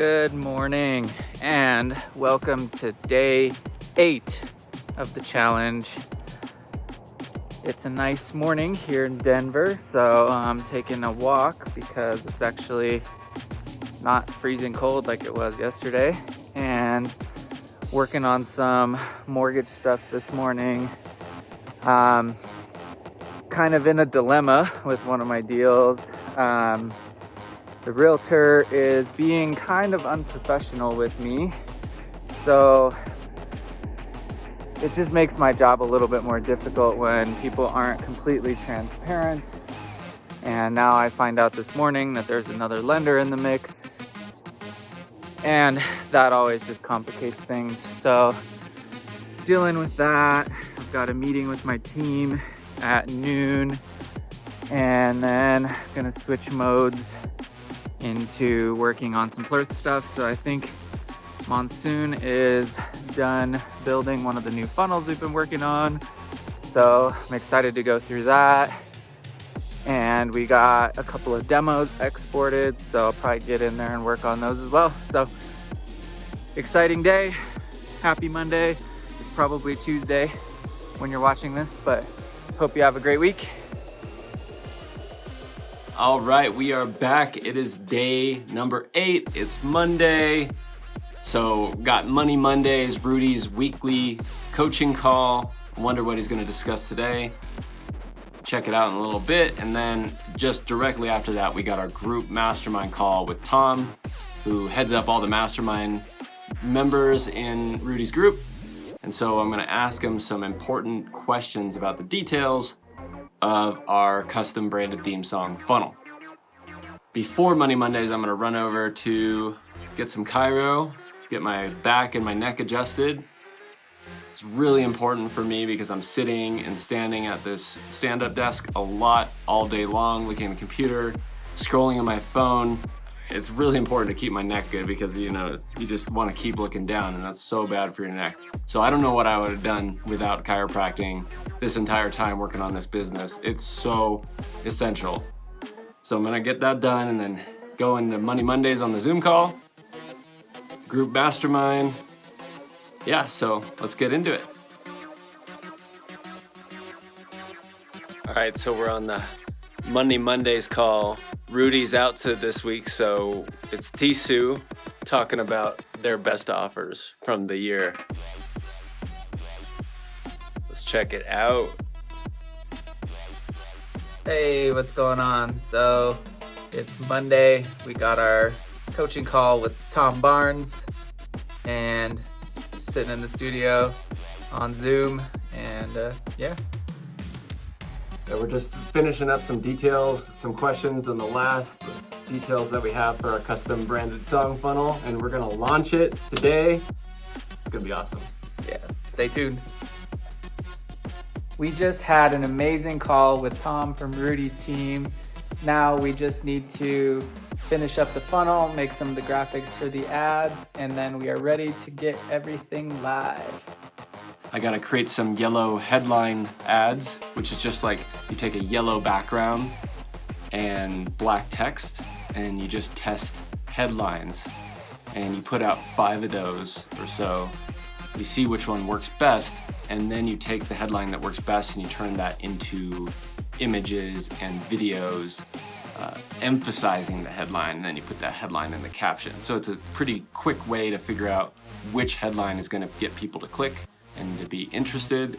Good morning and welcome to day eight of the challenge. It's a nice morning here in Denver, so I'm taking a walk because it's actually not freezing cold like it was yesterday and working on some mortgage stuff this morning. Um, kind of in a dilemma with one of my deals. Um, the realtor is being kind of unprofessional with me. So it just makes my job a little bit more difficult when people aren't completely transparent. And now I find out this morning that there's another lender in the mix. And that always just complicates things. So dealing with that, I've got a meeting with my team at noon and then I'm gonna switch modes into working on some Plurth stuff. So I think Monsoon is done building one of the new funnels we've been working on. So I'm excited to go through that. And we got a couple of demos exported, so I'll probably get in there and work on those as well. So exciting day, happy Monday. It's probably Tuesday when you're watching this, but hope you have a great week. All right, we are back. It is day number eight. It's Monday. So got Money Mondays, Rudy's weekly coaching call. I wonder what he's gonna discuss today. Check it out in a little bit. And then just directly after that, we got our group mastermind call with Tom, who heads up all the mastermind members in Rudy's group. And so I'm gonna ask him some important questions about the details of our custom branded theme song funnel. Before Money Mondays, I'm gonna run over to get some chiro, get my back and my neck adjusted. It's really important for me because I'm sitting and standing at this stand-up desk a lot all day long, looking at the computer, scrolling on my phone. It's really important to keep my neck good because you know you just want to keep looking down and that's so bad for your neck. So I don't know what I would have done without chiropractic this entire time working on this business. It's so essential. So I'm gonna get that done and then go into Money Mondays on the Zoom call, group mastermind. Yeah, so let's get into it. All right, so we're on the Monday Mondays call. Rudy's out to this week, so it's Tisu talking about their best offers from the year. Let's check it out. Hey, what's going on? So it's Monday. We got our coaching call with Tom Barnes and sitting in the studio on Zoom and uh, yeah, we're just finishing up some details, some questions on the last details that we have for our custom branded song funnel, and we're gonna launch it today. It's gonna be awesome. Yeah, stay tuned. We just had an amazing call with Tom from Rudy's team. Now we just need to finish up the funnel, make some of the graphics for the ads, and then we are ready to get everything live. I gotta create some yellow headline ads, which is just like you take a yellow background and black text and you just test headlines and you put out five of those or so. You see which one works best and then you take the headline that works best and you turn that into images and videos uh, emphasizing the headline and then you put that headline in the caption. So it's a pretty quick way to figure out which headline is gonna get people to click and to be interested